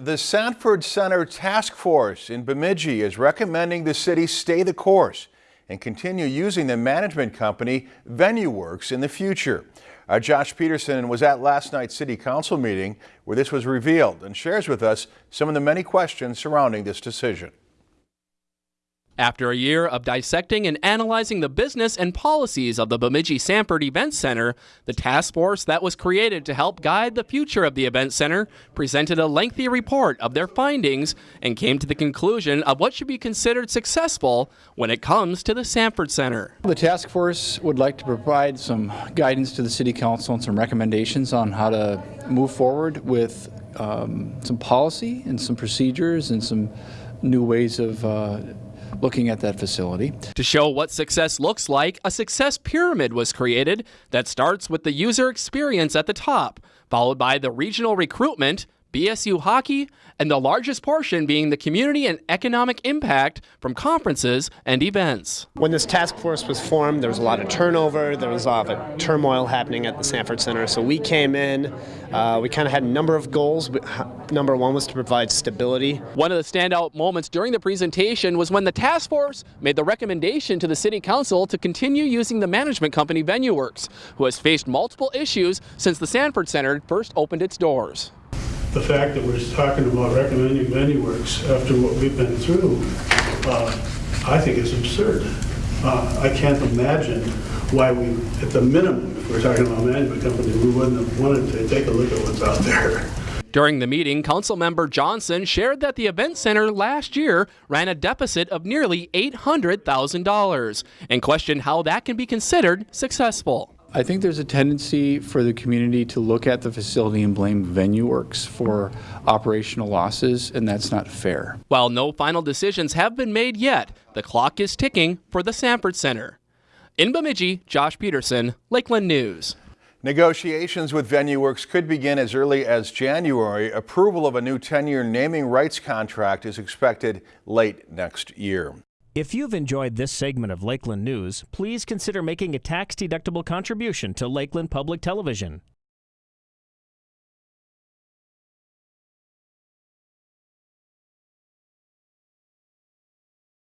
The Sanford Center Task Force in Bemidji is recommending the city stay the course and continue using the management company VenueWorks in the future. Our Josh Peterson was at last night's city council meeting where this was revealed and shares with us some of the many questions surrounding this decision. After a year of dissecting and analyzing the business and policies of the Bemidji Sanford Event Center, the task force that was created to help guide the future of the Event Center presented a lengthy report of their findings and came to the conclusion of what should be considered successful when it comes to the Sanford Center. The task force would like to provide some guidance to the City Council and some recommendations on how to move forward with um, some policy and some procedures and some new ways of uh, looking at that facility. To show what success looks like, a success pyramid was created that starts with the user experience at the top, followed by the regional recruitment, BSU hockey, and the largest portion being the community and economic impact from conferences and events. When this task force was formed, there was a lot of turnover, there was a lot of turmoil happening at the Sanford Center. So we came in, uh, we kind of had a number of goals. Number one was to provide stability. One of the standout moments during the presentation was when the task force made the recommendation to the City Council to continue using the management company VenueWorks, who has faced multiple issues since the Sanford Center first opened its doors the fact that we're talking about recommending VenueWorks after what we've been through, uh, I think is absurd. Uh, I can't imagine why we, at the minimum, if we're talking about a management company, we wouldn't have wanted to take a look at what's out there. During the meeting, Councilmember Johnson shared that the event center last year ran a deficit of nearly $800,000 and questioned how that can be considered successful. I think there's a tendency for the community to look at the facility and blame VenueWorks for operational losses, and that's not fair. While no final decisions have been made yet, the clock is ticking for the Sanford Center. In Bemidji, Josh Peterson, Lakeland News. Negotiations with VenueWorks could begin as early as January. Approval of a new 10-year naming rights contract is expected late next year. If you've enjoyed this segment of Lakeland News, please consider making a tax-deductible contribution to Lakeland Public Television.